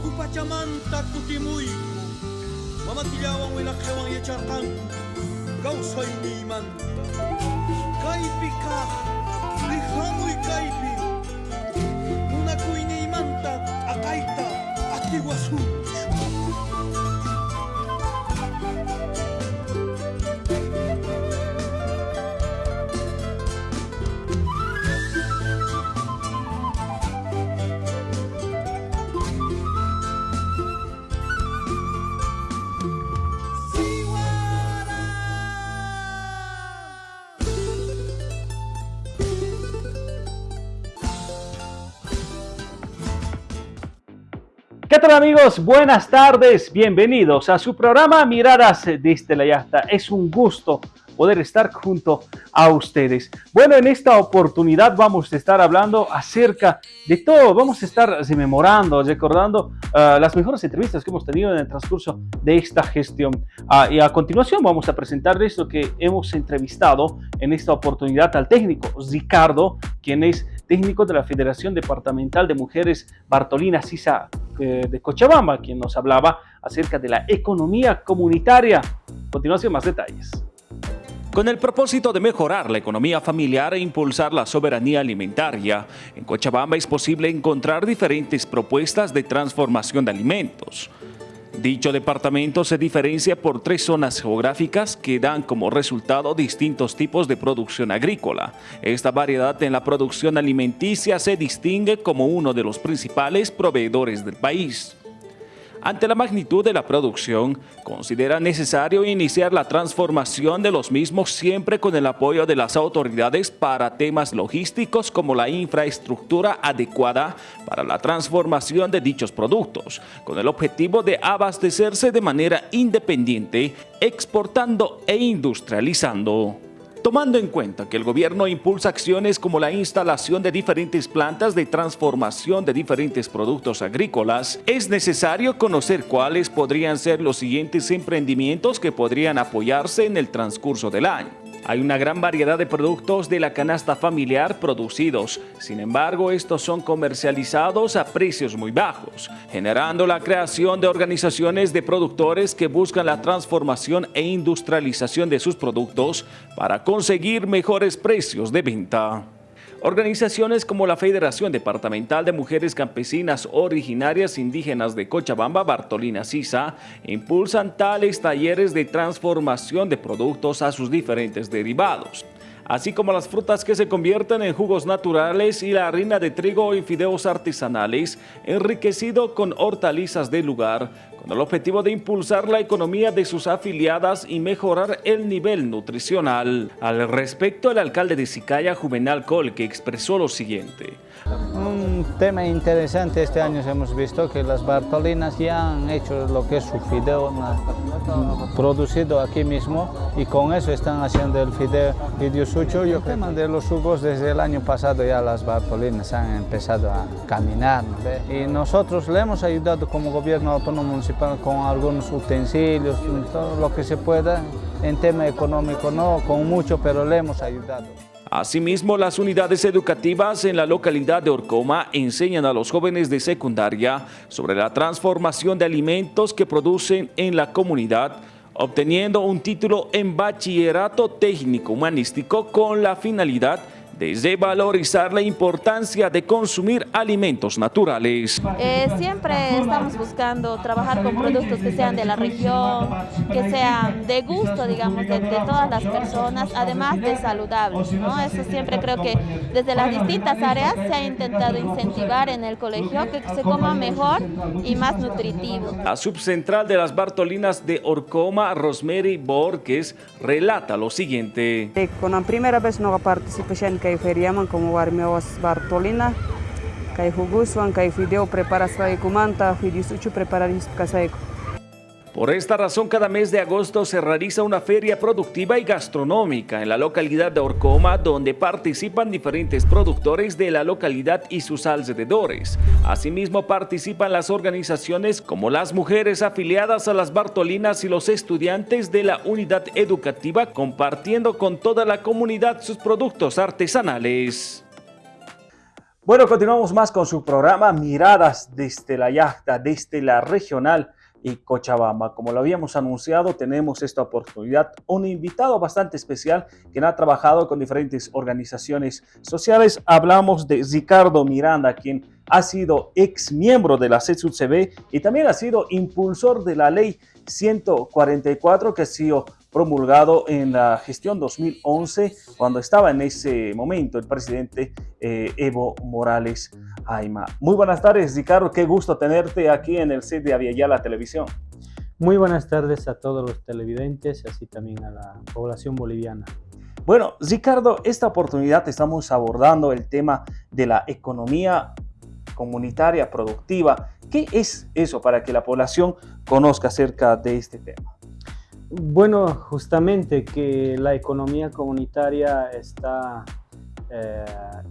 Oku pachamanta kutimuy Mamatilawang wilakewang yacharkan. Kausay ni manta Kaipi ka. Lihamoy kaipi tal amigos? Buenas tardes, bienvenidos a su programa Miradas desde la Yasta. Es un gusto poder estar junto a ustedes. Bueno, en esta oportunidad vamos a estar hablando acerca de todo. Vamos a estar rememorando, recordando uh, las mejores entrevistas que hemos tenido en el transcurso de esta gestión. Uh, y a continuación vamos a presentarles lo que hemos entrevistado en esta oportunidad al técnico Ricardo, quien es técnico de la Federación Departamental de Mujeres Bartolina Sisa eh, de Cochabamba, quien nos hablaba acerca de la economía comunitaria. A continuación, más detalles. Con el propósito de mejorar la economía familiar e impulsar la soberanía alimentaria, en Cochabamba es posible encontrar diferentes propuestas de transformación de alimentos. Dicho departamento se diferencia por tres zonas geográficas que dan como resultado distintos tipos de producción agrícola. Esta variedad en la producción alimenticia se distingue como uno de los principales proveedores del país. Ante la magnitud de la producción, considera necesario iniciar la transformación de los mismos siempre con el apoyo de las autoridades para temas logísticos como la infraestructura adecuada para la transformación de dichos productos, con el objetivo de abastecerse de manera independiente, exportando e industrializando. Tomando en cuenta que el gobierno impulsa acciones como la instalación de diferentes plantas de transformación de diferentes productos agrícolas, es necesario conocer cuáles podrían ser los siguientes emprendimientos que podrían apoyarse en el transcurso del año. Hay una gran variedad de productos de la canasta familiar producidos, sin embargo estos son comercializados a precios muy bajos, generando la creación de organizaciones de productores que buscan la transformación e industrialización de sus productos para conseguir mejores precios de venta. Organizaciones como la Federación Departamental de Mujeres Campesinas Originarias Indígenas de Cochabamba, Bartolina Sisa, impulsan tales talleres de transformación de productos a sus diferentes derivados así como las frutas que se convierten en jugos naturales y la harina de trigo y fideos artesanales, enriquecido con hortalizas del lugar, con el objetivo de impulsar la economía de sus afiliadas y mejorar el nivel nutricional. Al respecto, el alcalde de Sicaya, Juvenal que expresó lo siguiente. Un tema interesante este año hemos visto que las Bartolinas ya han hecho lo que es su fideo producido aquí mismo y con eso están haciendo el fideo, fideo sucho. Yo tema de los jugos desde el año pasado ya las Bartolinas han empezado a caminar y nosotros le hemos ayudado como gobierno autónomo municipal con algunos utensilios, todo lo que se pueda en tema económico, no con mucho, pero le hemos ayudado. Asimismo, las unidades educativas en la localidad de Orcoma enseñan a los jóvenes de secundaria sobre la transformación de alimentos que producen en la comunidad, obteniendo un título en bachillerato técnico humanístico con la finalidad desde valorizar la importancia de consumir alimentos naturales. Eh, siempre estamos buscando trabajar con productos que sean de la región, que sean de gusto, digamos, de, todas las personas, además de saludables. ¿no? Eso siempre creo que desde las distintas áreas se ha intentado incentivar en el colegio que se coma mejor y más nutritivo. La subcentral de las Bartolinas de Orcoma, Rosemary Borges, relata lo siguiente. Con la primera vez no participé en que feriaman como Barmeos Bartolina, kai Hugusuan, kai Fideo prepara Kumanta, Fidisuchu prepara Casaico. Por esta razón, cada mes de agosto se realiza una feria productiva y gastronómica en la localidad de Orcoma, donde participan diferentes productores de la localidad y sus alrededores. Asimismo, participan las organizaciones como las mujeres afiliadas a las Bartolinas y los estudiantes de la unidad educativa, compartiendo con toda la comunidad sus productos artesanales. Bueno, continuamos más con su programa Miradas desde la Yacta, desde la regional y Cochabamba. Como lo habíamos anunciado, tenemos esta oportunidad, un invitado bastante especial que ha trabajado con diferentes organizaciones sociales. Hablamos de Ricardo Miranda, quien ha sido ex miembro de la CESUCB y también ha sido impulsor de la ley 144 que ha sido promulgado en la gestión 2011 cuando estaba en ese momento el presidente eh, Evo Morales Aima. Muy buenas tardes Ricardo, qué gusto tenerte aquí en el set de Aviala Televisión. Muy buenas tardes a todos los televidentes y así también a la población boliviana. Bueno, Ricardo, esta oportunidad estamos abordando el tema de la economía comunitaria productiva. ¿Qué es eso para que la población conozca acerca de este tema? Bueno, justamente que la economía comunitaria está eh,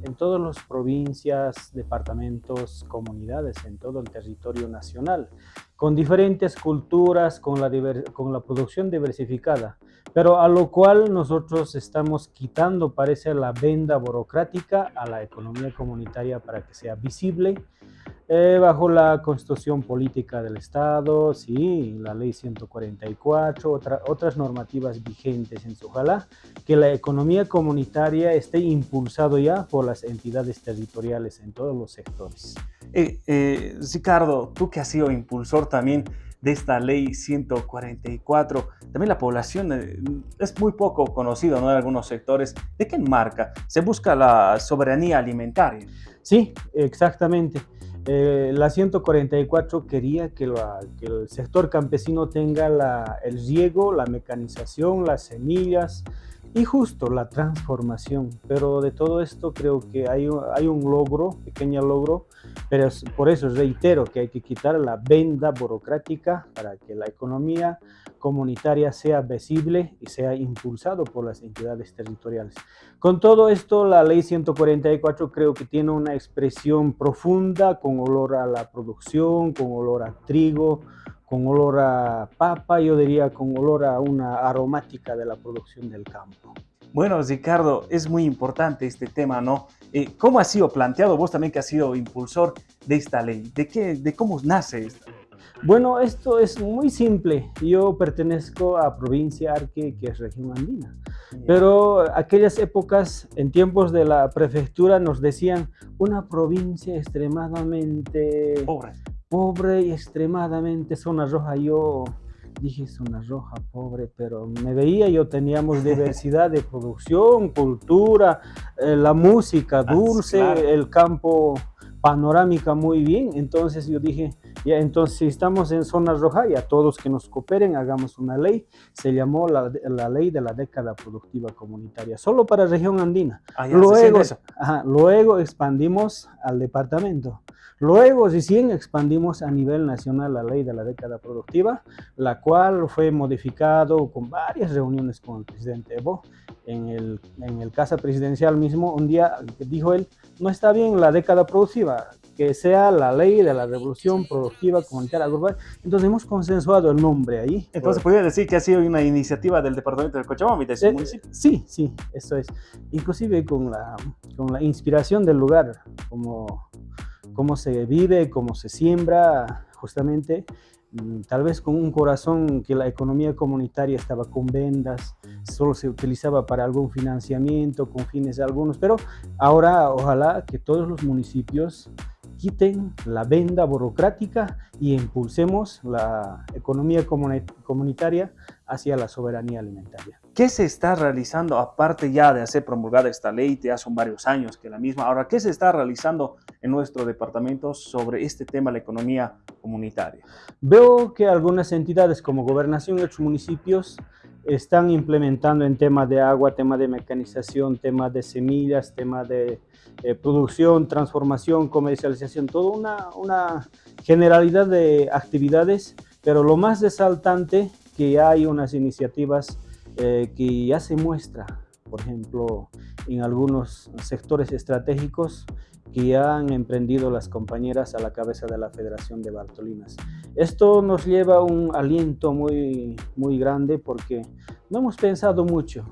en todas las provincias, departamentos, comunidades, en todo el territorio nacional, con diferentes culturas, con la, con la producción diversificada, pero a lo cual nosotros estamos quitando, parece, la venda burocrática a la economía comunitaria para que sea visible, eh, bajo la constitución política del Estado, sí, la ley 144, otra, otras normativas vigentes en Ojalá que la economía comunitaria esté impulsado ya por las entidades territoriales en todos los sectores. Eh, eh, Ricardo, tú que has sido impulsor también de esta ley 144, también la población es muy poco conocido ¿no? en algunos sectores. ¿De qué marca? Se busca la soberanía alimentaria. Sí, exactamente. Eh, la 144 quería que, el sector campesino tenga el riego, la mecanización, las semillas y justo la transformación. Pero de todo esto creo que hay, hay un logro, pequeño logro, pero por eso reitero que hay que quitar la venda burocrática para que la economía comunitaria sea visible y sea impulsado por las entidades territoriales. Con todo esto, la ley 144 creo que tiene una expresión profunda con olor a la producción, con olor a trigo, con olor a papa, yo diría con olor a una aromática de la producción del campo. Bueno, Ricardo, es muy importante este tema, ¿no? Eh, ¿Cómo ha sido planteado? Vos también que has sido impulsor de esta ley. ¿De, qué, de cómo nace esta? Bueno, esto es muy simple. Yo pertenezco a provincia Arque, que es región andina. Pero aquellas épocas, en tiempos de la prefectura, nos decían una provincia extremadamente pobre, pobre y extremadamente zona roja. Yo dije zona roja, pobre, pero me veía, yo teníamos diversidad de producción, cultura, eh, la música ah, dulce, el campo panorámica muy bien, entonces yo dije, ya entonces si estamos en zona roja, ya todos que nos cooperen, hagamos una ley, se llamó la, la ley de la década productiva comunitaria, solo para región andina. Ah, luego, luego expandimos al departamento. Luego recién expandimos a nivel nacional la ley de la década productiva, la cual fue modificado con varias reuniones con el presidente Evo. En el, en el casa presidencial mismo, un día dijo él, no está bien la década productiva, que sea la ley de la revolución productiva comunitaria global. Entonces hemos consensuado el nombre ahí. Entonces podría decir que ha sido una iniciativa del departamento de Cochabamba y de eh, municipio. Sí, sí, eso es. Inclusive con la, con la inspiración del lugar, como cómo se vive, cómo se siembra, justamente, mm, tal vez con un corazón que la economía comunitaria estaba con vendas, solo se utilizaba para algún financiamiento, con fines de algunos, pero ahora ojalá que todos los municipios quiten la venda burocrática y impulsemos la economía comunitaria hacia la soberanía alimentaria. ¿Qué se está realizando, aparte ya de hacer promulgada esta ley, ya son varios años que la misma, ahora, ¿qué se está realizando en nuestro departamento sobre este tema, la economía comunitaria? Veo que algunas entidades como Gobernación y otros municipios están implementando en temas de agua, tema de mecanización, tema de semillas, tema de eh, producción, transformación, comercialización, toda una, una generalidad de actividades, pero lo más resaltante que hay unas iniciativas eh, que ya se muestra, por ejemplo, en algunos sectores estratégicos que ya han emprendido las compañeras a la cabeza de la Federación de Bartolinas. Esto nos lleva un aliento muy, muy grande porque no hemos pensado mucho.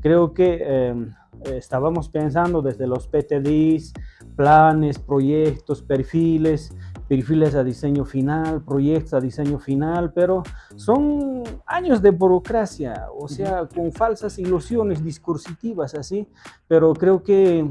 Creo que em, estábamos pensando desde los PTDs planes, proyectos, perfiles, perfiles a diseño final, proyectos a diseño final, pero son años de burocracia, o sea, con falsas ilusiones discursivas así, pero creo que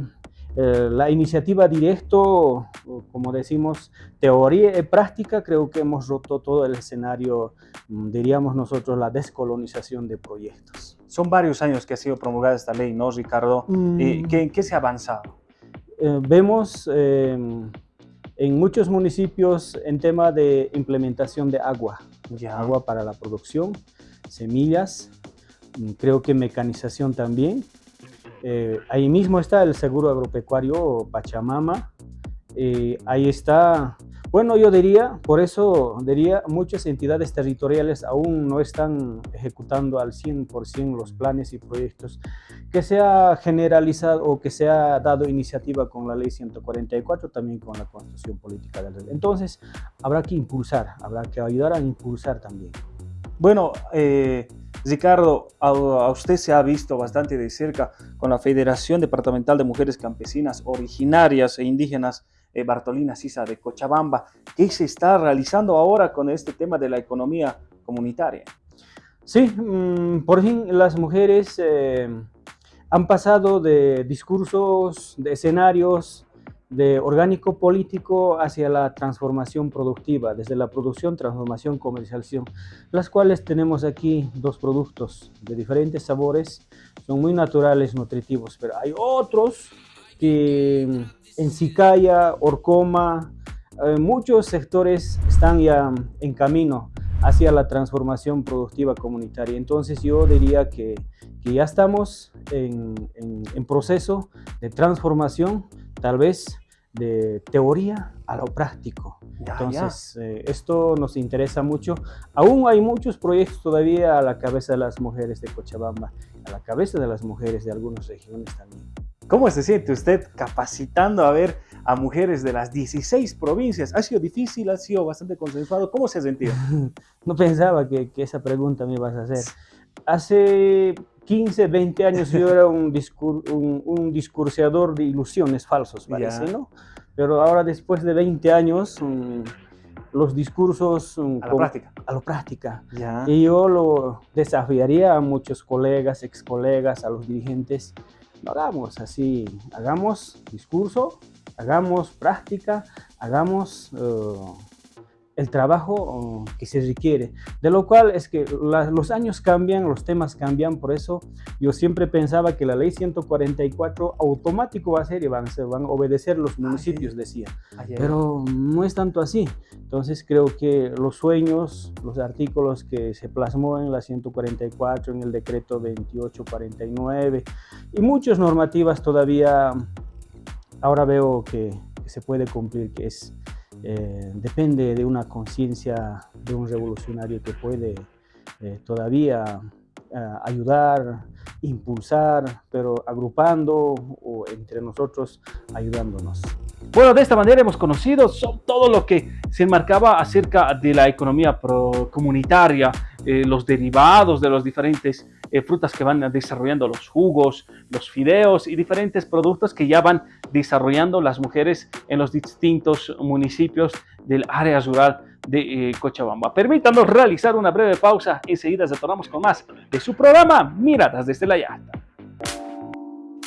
eh, la iniciativa directo, como decimos, teoría y práctica, creo que hemos roto todo el escenario, mm, diríamos nosotros, la descolonización de proyectos. Son varios años que ha sido promulgada esta ley, ¿no, Ricardo? Mm. ¿Qué, ¿En qué se ha avanzado? Eh, vemos eh, en muchos municipios en tema de implementación de agua, Ya. agua para la producción, semillas, mm, creo que mecanización también. Eh, ahí mismo está el seguro agropecuario Pachamama, eh, ahí está, bueno yo diría, por eso diría, muchas entidades territoriales aún no están ejecutando al 100% los planes y proyectos que se ha generalizado o que se ha dado iniciativa con la ley 144, también con la constitución política del rey. Entonces, habrá que impulsar, habrá que ayudar a impulsar también. Bueno, eh, Ricardo, a, usted se ha visto bastante de cerca con la Federación Departamental de Mujeres Campesinas Originarias e Indígenas Bartolina Sisa de Cochabamba. ¿Qué se está realizando ahora con este tema de la economía comunitaria? Sí, mm, por fin las mujeres eh, han pasado de discursos, de escenarios, de orgánico político hacia la transformación productiva, desde la producción, transformación, comercialización, las cuales tenemos aquí dos productos de diferentes sabores, son muy naturales, nutritivos, pero hay otros que en Sicaya, Orcoma, eh, muchos sectores están ya en camino hacia la transformación productiva comunitaria. Entonces yo diría que, que ya estamos en, en, en proceso de transformación, tal vez de teoría a lo práctico. Ya, Entonces, eh, esto nos interesa mucho. Aún hay muchos proyectos todavía a la cabeza de las mujeres de Cochabamba, a la cabeza de las mujeres de algunas regiones también. ¿Cómo se siente usted capacitando a ver a mujeres de las 16 provincias? ¿Ha sido difícil? ¿Ha sido bastante consensuado? ¿Cómo se ha sentido? no pensaba que, que, esa pregunta me ibas a hacer. Hace 15, 20 años yo era un, discur un, un discurseador de ilusiones falsos, parece, ¿no? Pero ahora después de 20 años, um, los discursos... Um, a la con, práctica. A la práctica. Ya. Y yo lo desafiaría a muchos colegas, ex colegas, a los dirigentes, no hagamos así, hagamos discurso, hagamos práctica, hagamos uh, el trabajo que se requiere. De lo cual es que la, los años cambian, los temas cambian, por eso yo siempre pensaba que la ley 144 automático va a ser y van, se van a obedecer los municipios, Ayer. decía. Ayer. Pero no es tanto así. Entonces creo que los sueños, los artículos que se plasmó en la 144, en el decreto 2849 y muchas normativas todavía ahora veo que, que se puede cumplir, que es eh, depende de una conciencia de un revolucionario que puede eh, todavía eh, ayudar, impulsar, pero agrupando o entre nosotros ayudándonos. Bueno, de esta manera hemos conocido todo lo que se enmarcaba acerca de la economía comunitaria, eh, los derivados de los diferentes eh, frutas que van desarrollando, los jugos, los fideos y diferentes productos que ya van desarrollando las mujeres en los distintos municipios del área rural de eh, Cochabamba. Permítanos realizar una breve pausa, enseguida retornamos con más de su programa Miradas desde la Yasta.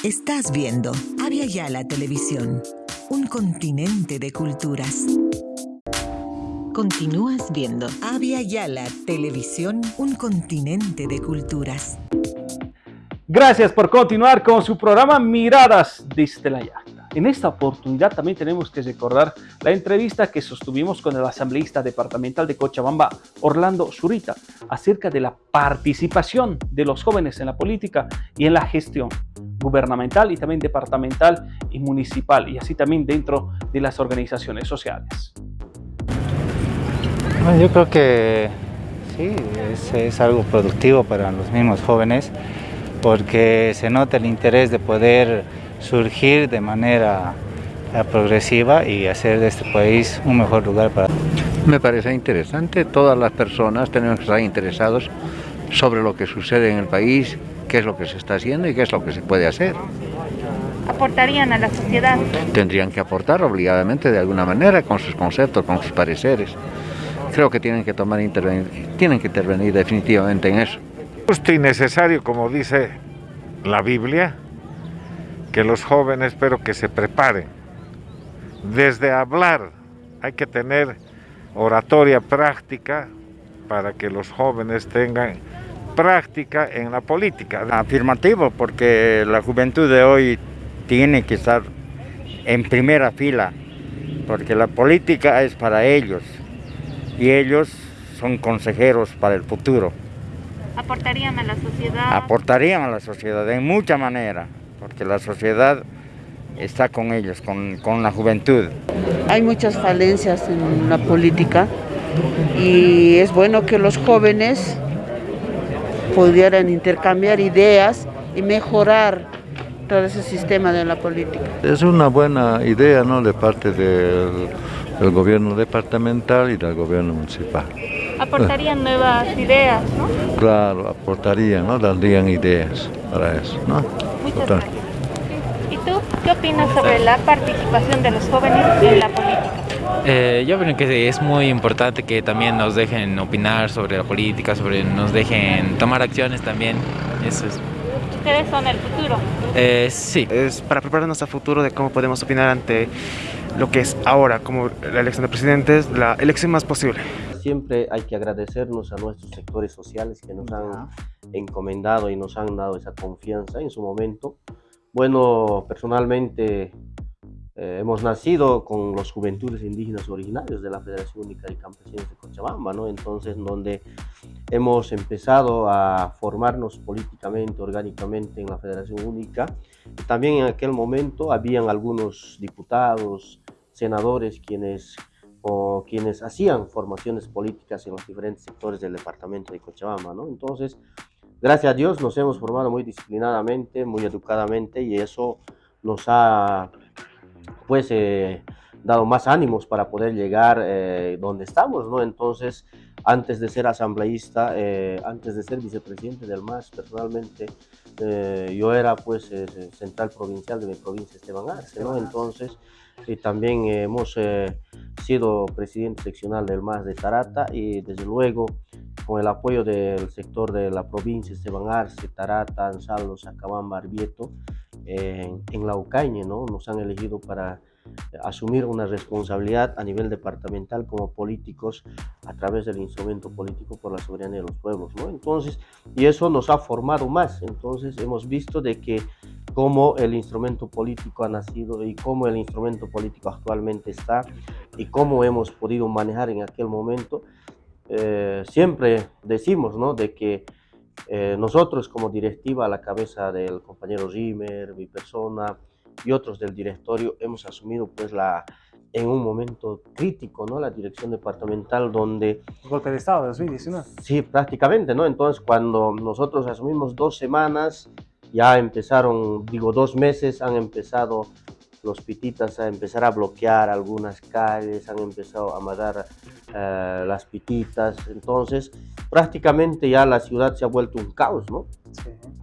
Estás viendo Avia Yala Televisión, un continente de culturas. Continúas viendo Avia Yala Televisión, un continente de culturas. Gracias por continuar con su programa Miradas desde la Yasta. En esta oportunidad también tenemos que recordar la entrevista que sostuvimos con el asambleísta departamental de Cochabamba, Orlando Zurita, acerca de la participación de los jóvenes en la política y en la gestión gubernamental y también departamental y municipal, y así también dentro de las organizaciones sociales. Bueno, yo creo que sí, es, es, algo productivo para los mismos jóvenes porque se nota el interés de poder surgir de manera progresiva y hacer de este país un mejor lugar para... Me parece interesante, todas las personas tenemos que estar interesados sobre lo que sucede en el país, qué es lo que se está haciendo y qué es lo que se puede hacer. aportarían a la sociedad? Tendrían que aportar obligadamente de alguna manera con sus conceptos, con sus pareceres. Creo que tienen que tomar intervenir, tienen que intervenir definitivamente en eso. Justo y necesario, como dice la Biblia, que los jóvenes espero que se preparen. Desde hablar hay que tener oratoria práctica para que los jóvenes tengan práctica en la política. Afirmativo, porque la juventud de hoy tiene que estar en primera fila, porque la política es para ellos y ellos son consejeros para el futuro. ¿Aportarían a la sociedad? Aportarían a la sociedad de mucha manera, porque la sociedad está con ellos, con, con la juventud. Hay muchas falencias en la política y es bueno que los jóvenes pudieran intercambiar ideas y mejorar todo ese sistema de la política. Es una buena idea ¿no? de parte del, del gobierno departamental y del gobierno municipal. Aportarían nuevas ideas, ¿no? Claro, aportarían, ¿no? darían ideas para eso. ¿no? Muchas gracias. ¿Y tú qué opinas sobre la participación de los jóvenes en la política? Eh, yo creo que es muy importante que también nos dejen opinar sobre la política, sobre nos dejen tomar acciones también. Eso es. ¿Ustedes son el futuro? Eh, sí. Es para prepararnos al futuro de cómo podemos opinar ante lo que es ahora, como la elección de presidentes, la elección más posible. Siempre hay que agradecernos a nuestros sectores sociales que nos han encomendado y nos han dado esa confianza en su momento. Bueno, personalmente eh, hemos nacido con los juventudes indígenas originarios de la Federación Única de Campesinos de Cochabamba, ¿no? Entonces, donde hemos empezado a formarnos políticamente, orgánicamente en la Federación Única. También en aquel momento habían algunos diputados, senadores, quienes, o quienes hacían formaciones políticas en los diferentes sectores del departamento de Cochabamba, ¿no? Entonces, gracias a Dios nos hemos formado muy disciplinadamente, muy educadamente y eso nos ha pues eh, dado más ánimos para poder llegar eh, donde estamos, ¿no? Entonces, antes de ser asambleísta, eh, antes de ser vicepresidente del MAS, personalmente, yo era pues central provincial de mi provincia, Esteban Arce, ¿no? Entonces, y también hemos sido presidente seccional del MAS de Tarata y desde luego con el apoyo del sector de la provincia, Esteban Arce, Tarata, Ansaldo, Sacabamba, Arbieto, en, en la Ucañe, ¿no? Nos han elegido para asumir una responsabilidad a nivel departamental como políticos a través del instrumento político por la soberanía de los pueblos, ¿no? Entonces, y eso nos ha formado más, entonces hemos visto de que cómo el instrumento político ha nacido y cómo el instrumento político actualmente está y cómo hemos podido manejar en aquel momento, eh, siempre decimos, ¿no? De que eh, nosotros como directiva a la cabeza del compañero Rimer, mi persona y otros del directorio hemos asumido pues la en un momento crítico, ¿no? La dirección departamental donde... Golpe de Estado de 2019. Sí, prácticamente, ¿no? Entonces cuando nosotros asumimos dos semanas, ya empezaron, digo, dos meses han empezado los pititas a empezar a bloquear algunas calles, han empezado a matar eh, las pititas, entonces prácticamente ya la ciudad se ha vuelto un caos, ¿no?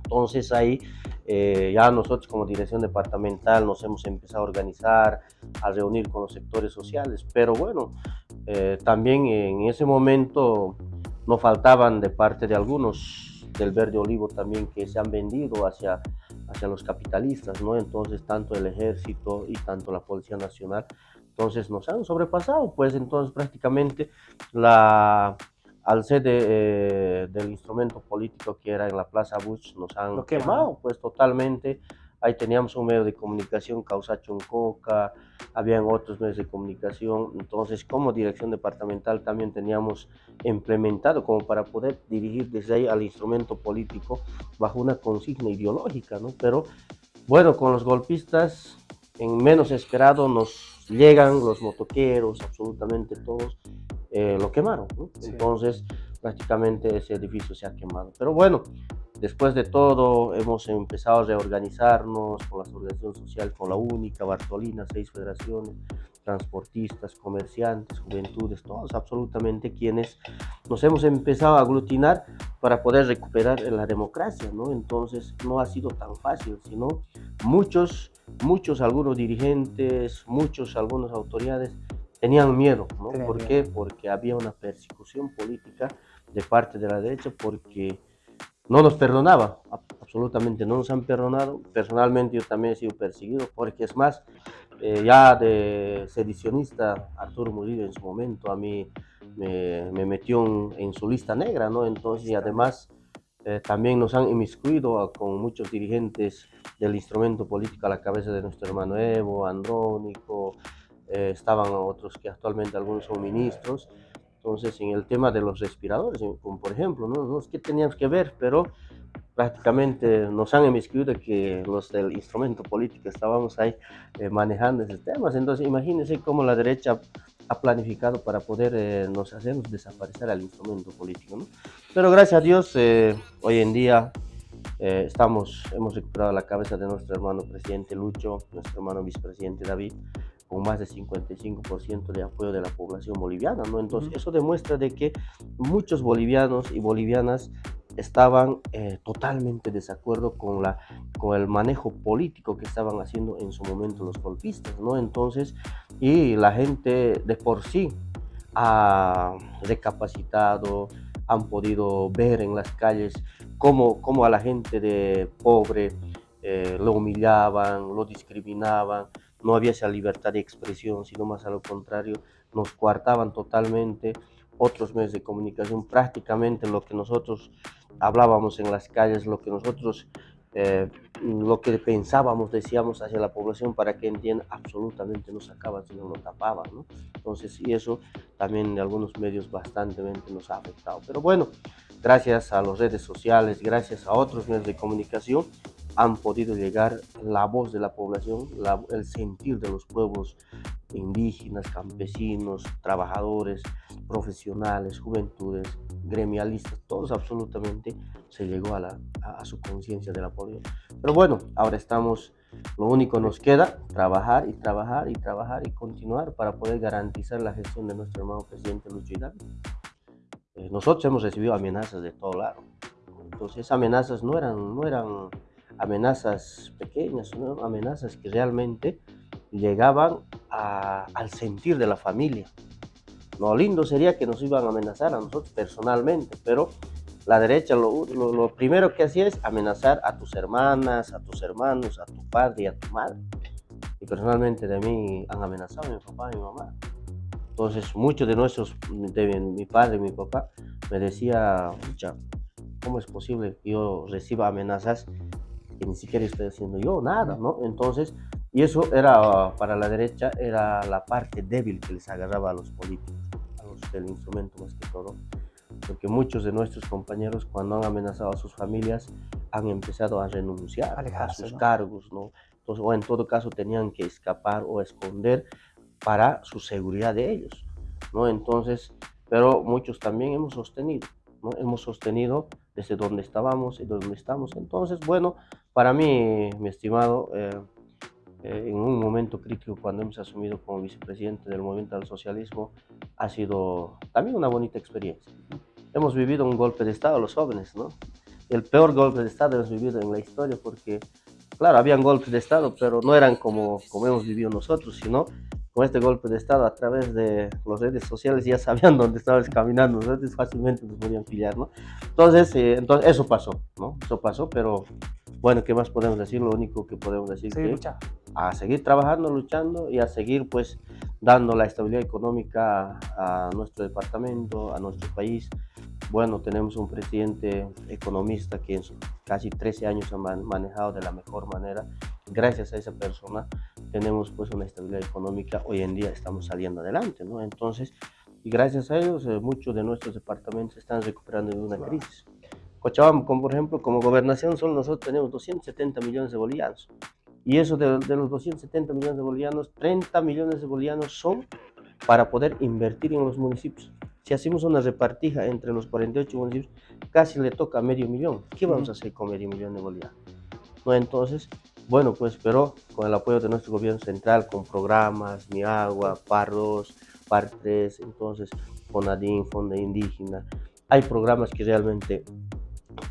Entonces ahí eh, ya nosotros como dirección departamental nos hemos empezado a organizar, a reunir con los sectores sociales, pero bueno, eh, también en ese momento no faltaban de parte de algunos del verde olivo también que se han vendido hacia, hacia los capitalistas, ¿no? Entonces tanto el ejército y tanto la Policía Nacional, entonces nos han sobrepasado, pues entonces prácticamente la al ser eh, del instrumento político que era en la Plaza Bush, nos han quemado, pues totalmente. Ahí teníamos un medio de comunicación, Causa Choncoca, habían otros medios de comunicación. Entonces, como dirección departamental también teníamos implementado como para poder dirigir desde ahí al instrumento político bajo una consigna ideológica, ¿no? Pero bueno, con los golpistas, en menos esperado nos llegan los motoqueros, absolutamente todos, eh, lo quemaron. Entonces, prácticamente ese edificio se ha quemado. Pero bueno, después de todo, hemos empezado a reorganizarnos con las organizaciones sociales, con la única, Bartolina, seis federaciones, transportistas, comerciantes, juventudes, todos absolutamente quienes nos hemos empezado a aglutinar para poder recuperar la democracia, ¿no? Entonces no ha sido tan fácil, sino muchos, muchos, algunos dirigentes, muchos, algunas autoridades tenían miedo, ¿no? ¿Por qué? Porque había una persecución política de parte de la derecha porque no nos perdonaba, absolutamente no nos han perdonado. Personalmente yo también he sido perseguido porque es más, eh, ya de sedicionista Arturo Murillo en su momento a mí me, metió en, su lista negra, ¿no? Entonces, y además eh, también nos han inmiscuido con muchos dirigentes del instrumento político a la cabeza de nuestro hermano Evo, Andrónico, eh, estaban otros que actualmente algunos son ministros. Entonces, en el tema de los respiradores, como por ejemplo, ¿no? no es que teníamos que ver, pero prácticamente nos han inmiscuido que los del instrumento político estábamos ahí eh, manejando esos temas. Entonces, imagínense cómo la derecha ha planificado para poder eh, nos hacernos desaparecer al instrumento político. ¿no? Pero gracias a Dios, eh, hoy en día eh, estamos, hemos recuperado la cabeza de nuestro hermano presidente Lucho, nuestro hermano vicepresidente David, con más de 55% de apoyo de la población boliviana. ¿no? Entonces, eso demuestra de que muchos bolivianos y bolivianas estaban eh, totalmente desacuerdo con, la, con el manejo político que estaban haciendo en su momento los golpistas, ¿no? Entonces, y la gente de por sí ha recapacitado, han podido ver en las calles cómo, cómo a la gente de pobre eh, lo humillaban, lo discriminaban, no había esa libertad de expresión, sino más a lo contrario, nos coartaban totalmente otros medios de comunicación, prácticamente lo que nosotros hablábamos en las calles, lo que nosotros, eh, lo que pensábamos, decíamos hacia la población para que entienda, absolutamente no sacaban, sino lo tapaban, ¿no? Entonces, y eso también de algunos medios bastante nos ha afectado. Pero bueno, gracias a las redes sociales, gracias a otros medios de comunicación, han podido llegar la voz de la población, el sentir de los pueblos indígenas, campesinos, trabajadores, profesionales, juventudes, gremialistas, todos absolutamente se llegó a, la, a, su conciencia de la población. Pero bueno, ahora estamos, lo único nos queda, trabajar y trabajar y trabajar y continuar para poder garantizar la gestión de nuestro hermano presidente Lucho Hidalgo. Eh, nosotros hemos recibido amenazas de todo lado. Entonces, esas amenazas no eran, no eran amenazas pequeñas, sino amenazas que realmente llegaban al sentir de la familia. Lo lindo sería que nos iban a amenazar a nosotros personalmente, pero la derecha lo, lo, primero que hacía es amenazar a tus hermanas, a tus hermanos, a tu padre y a tu madre. Y personalmente de mí han amenazado a mi papá y mi mamá. Entonces muchos de nuestros, de mi padre y mi papá, me decía, ¿cómo es posible que yo reciba amenazas que ni siquiera estoy haciendo yo nada, ¿no? Entonces, y eso era, para la derecha, era la parte débil que les agarraba a los políticos, a los del instrumento más que todo. Porque muchos de nuestros compañeros, cuando han amenazado a sus familias, han empezado a renunciar a sus cargos, ¿no? Entonces, o en todo caso, tenían que escapar o esconder para su seguridad de ellos, ¿no? Entonces, pero muchos también hemos sostenido, ¿no? Hemos sostenido desde donde estábamos y donde estamos. Entonces, bueno, para mí, mi estimado, eh, eh, en un momento crítico cuando hemos asumido como vicepresidente del movimiento del socialismo, ha sido también una bonita experiencia. Hemos vivido un golpe de Estado los jóvenes, ¿no? El peor golpe de Estado hemos vivido en la historia porque, claro, habían golpes de Estado, pero no eran como, como hemos vivido nosotros, sino con este golpe de Estado a través de las redes sociales ya sabían dónde estabas caminando, entonces fácilmente nos podían pillar, ¿no? Entonces, eh, entonces eso pasó, ¿no? Eso pasó, pero bueno, ¿qué más podemos decir? Lo único que podemos decir es que a seguir trabajando, luchando y a seguir pues dando la estabilidad económica a nuestro departamento, a nuestro país. Bueno, tenemos un presidente economista que en casi 13 años ha manejado de la mejor manera. Gracias a esa persona tenemos pues una estabilidad económica, hoy en día estamos saliendo adelante, ¿no? Entonces, y gracias a ellos, eh, muchos de nuestros departamentos están recuperando de una crisis. Cochabamba, como por ejemplo, como gobernación, solo nosotros tenemos 270 millones de bolivianos. Y eso de, de los 270 millones de bolivianos, 30 millones de bolivianos son para poder invertir en los municipios. Si hacemos una repartija entre los 48 municipios, casi le toca medio millón. ¿Qué vamos a hacer con medio millón de bolivianos? ¿No? Entonces, bueno, pues pero con el apoyo de nuestro gobierno central, con programas, Mi Agua, PAR 2, PAR 3, entonces FONADIN, Fonda Indígena, hay programas que realmente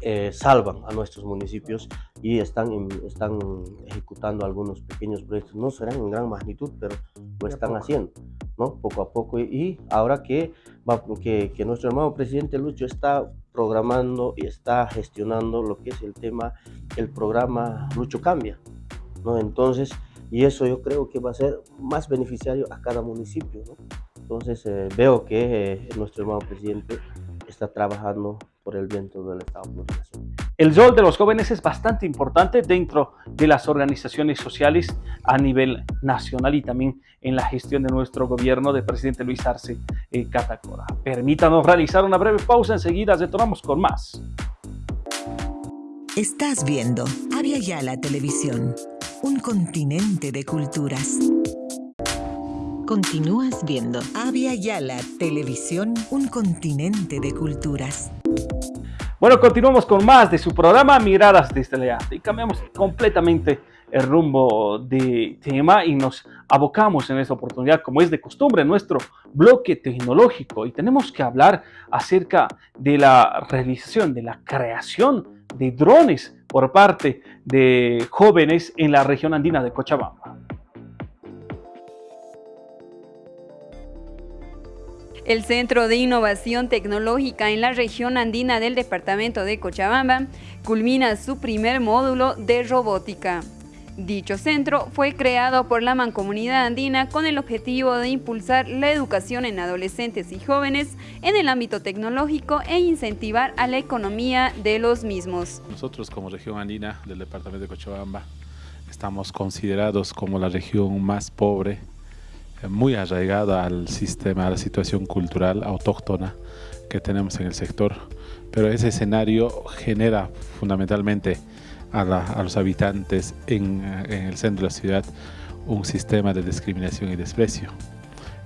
eh, salvan a nuestros municipios y están, están ejecutando algunos pequeños proyectos. No serán en gran magnitud, pero lo están haciendo, ¿no? Poco a poco. Y, ahora que, va, que, que nuestro hermano presidente Lucho está programando y está gestionando lo que es el tema, el programa Lucho Cambia, ¿no? Entonces, y eso yo creo que va a ser más beneficiario a cada municipio, ¿no? Entonces, eh, veo que eh, nuestro hermano presidente está trabajando por el viento del Estado El rol de los jóvenes es bastante importante dentro de las organizaciones sociales a nivel nacional y también en la gestión de nuestro gobierno de presidente Luis Arce eh, Catacora. Permítanos realizar una breve pausa, enseguida retornamos con más. Estás viendo Avia Yala Televisión, un continente de culturas. Continúas viendo Avia Yala Televisión, un continente de culturas. Bueno, continuamos con más de su programa Miradas desde la y cambiamos completamente el rumbo de tema y nos abocamos en esta oportunidad, como es de costumbre, en nuestro bloque tecnológico y tenemos que hablar acerca de la realización, de la creación de drones por parte de jóvenes en la región andina de Cochabamba. El Centro de Innovación Tecnológica en la región andina del departamento de Cochabamba culmina su primer módulo de robótica. Dicho centro fue creado por la Mancomunidad Andina con el objetivo de impulsar la educación en adolescentes y jóvenes en el ámbito tecnológico e incentivar a la economía de los mismos. Nosotros como región andina del departamento de Cochabamba estamos considerados como la región más pobre muy arraigada al sistema, a la situación cultural autóctona que tenemos en el sector. Pero ese escenario genera fundamentalmente a, los habitantes en, el centro de la ciudad un sistema de discriminación y desprecio.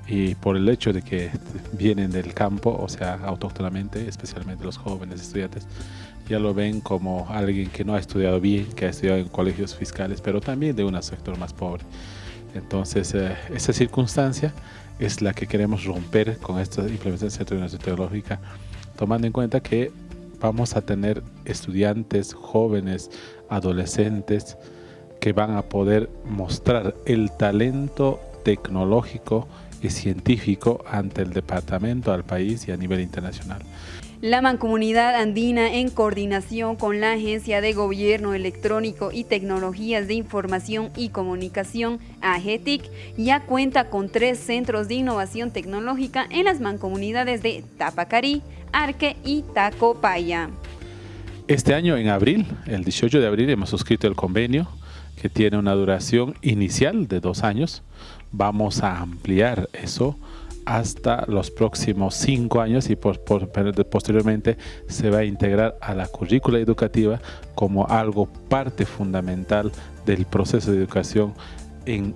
Y por el hecho de que vienen del campo, o sea, autóctonamente, especialmente los jóvenes estudiantes, ya lo ven como alguien que no ha estudiado bien, que ha estudiado en colegios fiscales, pero también de un sector más pobre. Entonces, eh, esa circunstancia es la que queremos romper con esta implementación tecnológica, tomando en cuenta que vamos a tener estudiantes, jóvenes, adolescentes que van a poder mostrar el talento tecnológico y científico ante el departamento, al país y a nivel internacional. La Mancomunidad Andina, en coordinación con la Agencia de Gobierno Electrónico y Tecnologías de Información y Comunicación, AGETIC, ya cuenta con tres centros de innovación tecnológica en las mancomunidades de Tapacarí, Arque y Tacopaya. Este año, en abril, el 18 de abril, hemos suscrito el convenio que tiene una duración inicial de dos años. Vamos a ampliar eso hasta los próximos cinco años y posteriormente se va a integrar a la currícula educativa como algo parte fundamental del proceso de educación en,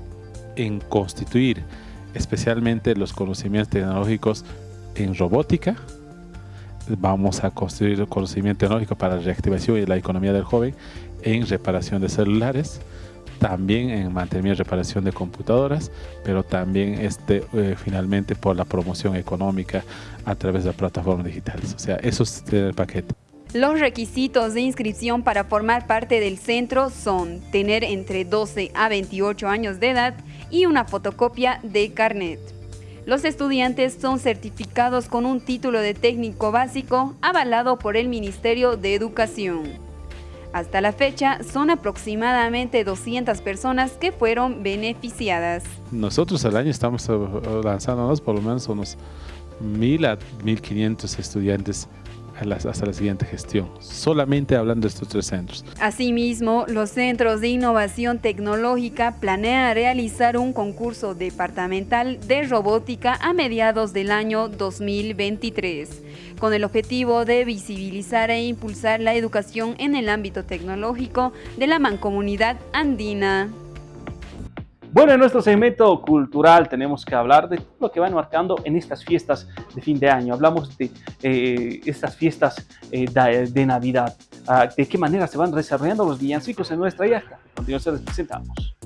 en constituir especialmente los conocimientos tecnológicos en robótica, vamos a construir conocimiento tecnológico para la reactivación y la economía del joven en reparación de celulares, también en mantenimiento y reparación de computadoras, pero también este, eh, finalmente por la promoción económica a través de plataformas digitales. O sea, eso es el paquete. Los requisitos de inscripción para formar parte del centro son tener entre 12 a 28 años de edad y una fotocopia de carnet. Los estudiantes son certificados con un título de técnico básico avalado por el Ministerio de Educación. Hasta la fecha, son aproximadamente 200 personas que fueron beneficiadas. Nosotros al año estamos eh, lanzándonos por lo menos unos 1.000 a 1.500 estudiantes hasta la siguiente gestión, solamente hablando de estos tres centros. Asimismo, los centros de innovación tecnológica planean realizar un concurso departamental de robótica a mediados del año 2023, con el objetivo de visibilizar e impulsar la educación en el ámbito tecnológico de la mancomunidad andina. Bueno, en nuestro segmento cultural tenemos que hablar de lo que van marcando en estas fiestas de fin de año. Hablamos de eh, estas fiestas eh, de, Navidad, ah, de qué manera se van desarrollando los villancicos en nuestra yasta. A continuación les presentamos.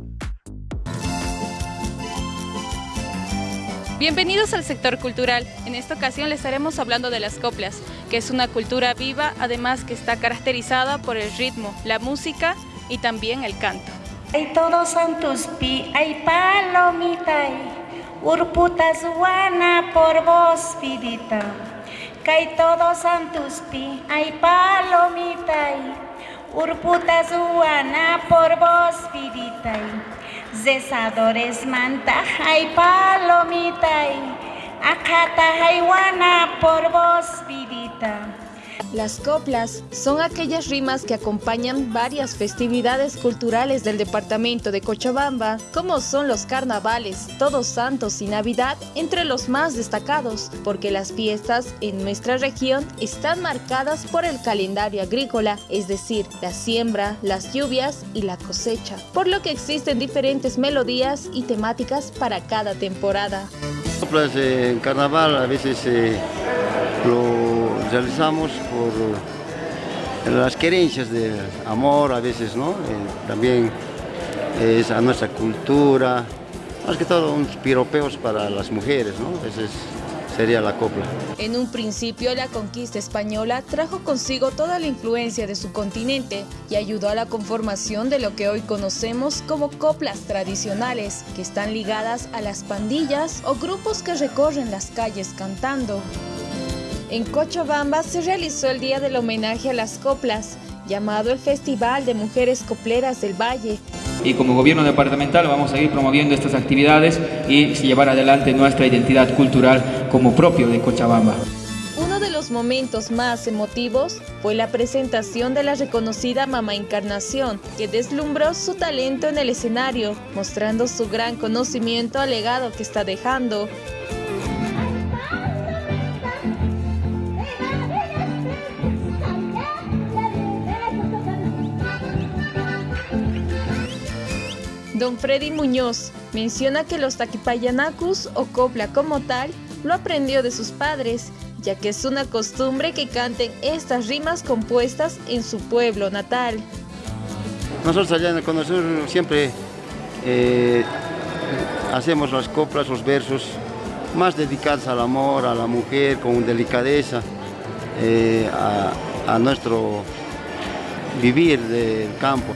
Bienvenidos al sector cultural. En esta ocasión les estaremos hablando de las coplas, que es una cultura viva, además que está caracterizada por el ritmo, la música y también el canto. Ay todos santos pi, ay palomita, urputa zuana por vos pidita. Kay todos santos pi, ay palomita, urputa zuana por vos pidita. Zesadores manta, ay palomita, acata wana por vos pidita. Las coplas son aquellas rimas que acompañan varias festividades culturales del departamento de Cochabamba, como son los carnavales, Todos Santos y Navidad, entre los más destacados, porque las fiestas en nuestra región están marcadas por el calendario agrícola, es decir, la siembra, las lluvias y la cosecha, por lo que existen diferentes melodías y temáticas para cada temporada. En carnaval a veces eh, lo realizamos por las querencias de amor a veces, ¿no? Eh, también es a nuestra cultura, más que todo unos piropeos para las mujeres, ¿no? Ese sería la copla. En un principio la conquista española trajo consigo toda la influencia de su continente y ayudó a la conformación de lo que hoy conocemos como coplas tradicionales, que están ligadas a las pandillas o grupos que recorren las calles cantando. En Cochabamba se realizó el Día del Homenaje a las Coplas, llamado el Festival de Mujeres Copleras del Valle. Y como gobierno departamental vamos a seguir promoviendo estas actividades y llevar adelante nuestra identidad cultural como propio de Cochabamba. Uno de los momentos más emotivos fue la presentación de la reconocida Mamá Encarnación, que deslumbró su talento en el escenario, mostrando su gran conocimiento al legado que está dejando. Don Freddy Muñoz menciona que los taquipayanacus o copla como tal lo aprendió de sus padres, ya que es una costumbre que canten estas rimas compuestas en su pueblo natal. Nosotros allá en el Cono siempre eh, hacemos las coplas, los versos más dedicados al amor, a la mujer, con delicadeza, eh, a nuestro vivir del campo.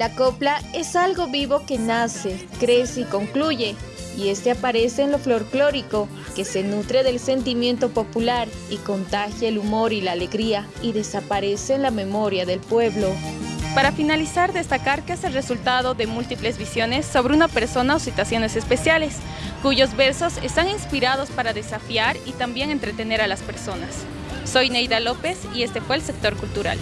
La copla es algo vivo que nace, crece y concluye, y este aparece en lo folclórico, que se nutre del sentimiento popular y contagia el humor y la alegría, y desaparece en la memoria del pueblo. Para finalizar, destacar que es el resultado de múltiples visiones sobre una persona o situaciones especiales, cuyos versos están inspirados para desafiar y también entretener a las personas. Soy Neida López y este fue el sector cultural.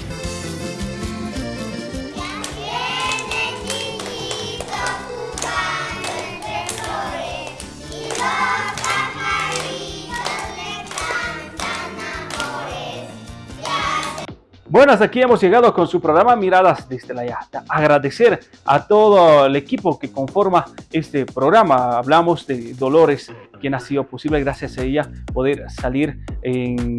Bueno, hasta aquí hemos llegado con su programa Miradas desde la Yasta. Agradecer a todo el equipo que conforma este programa. Hablamos de Dolores, quien ha sido posible gracias a ella poder salir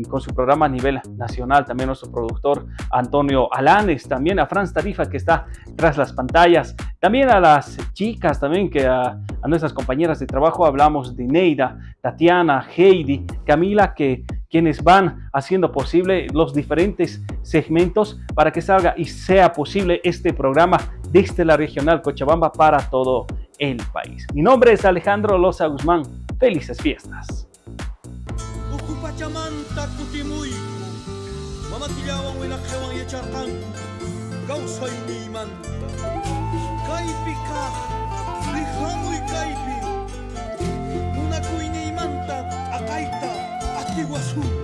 con su programa a nivel nacional. También nuestro productor Antonio Alanes, también a Franz Tarifa que está tras las pantallas. También a las chicas, también que a, nuestras compañeras de trabajo hablamos de Neida, Tatiana, Heidi, Camila, que quienes van haciendo posible los diferentes segmentos para que salga y sea posible este programa desde la regional Cochabamba para todo el país. Mi nombre es Alejandro Loza Guzmán. Felices fiestas. Iguazú.